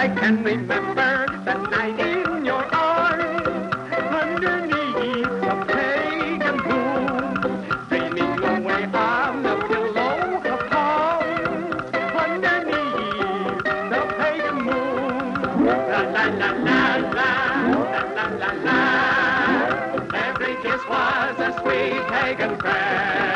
I can remember the night in your arms, underneath the pagan moon, dreaming away on the pillow of palms, underneath the pagan moon. La la la la la, la la la la. Every kiss was a sweet pagan prayer.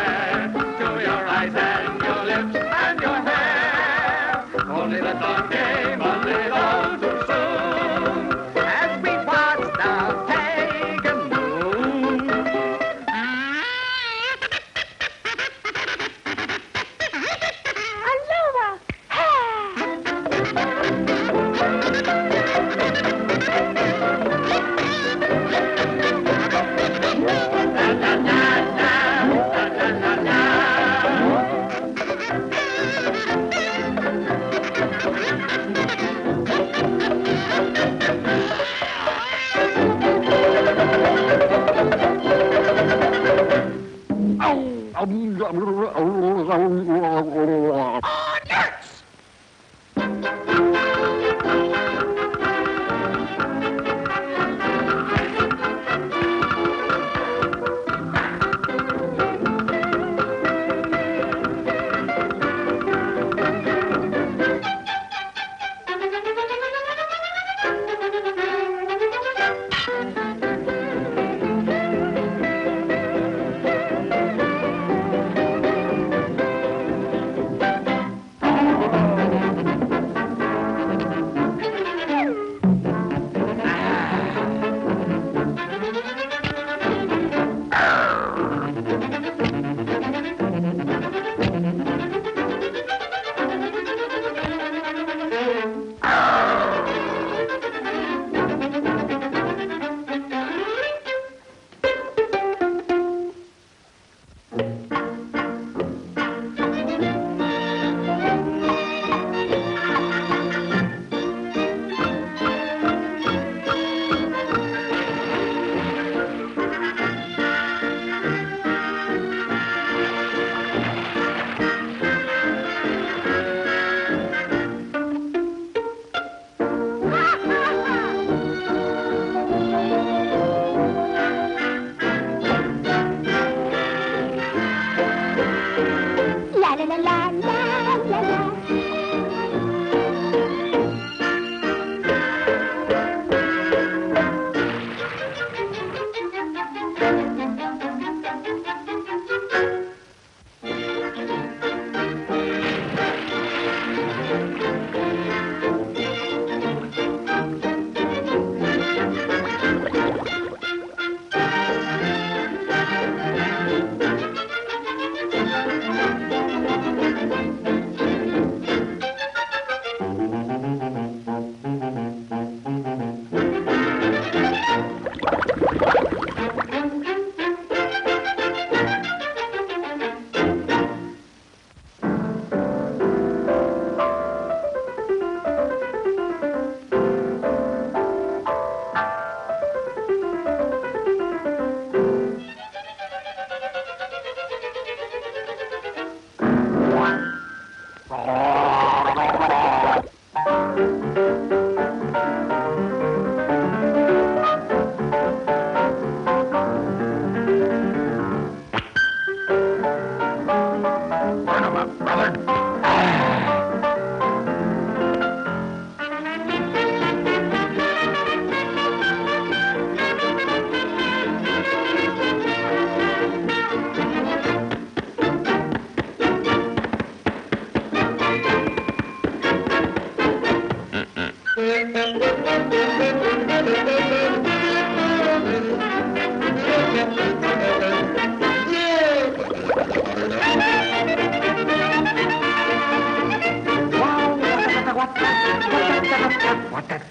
What the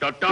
Ta-da!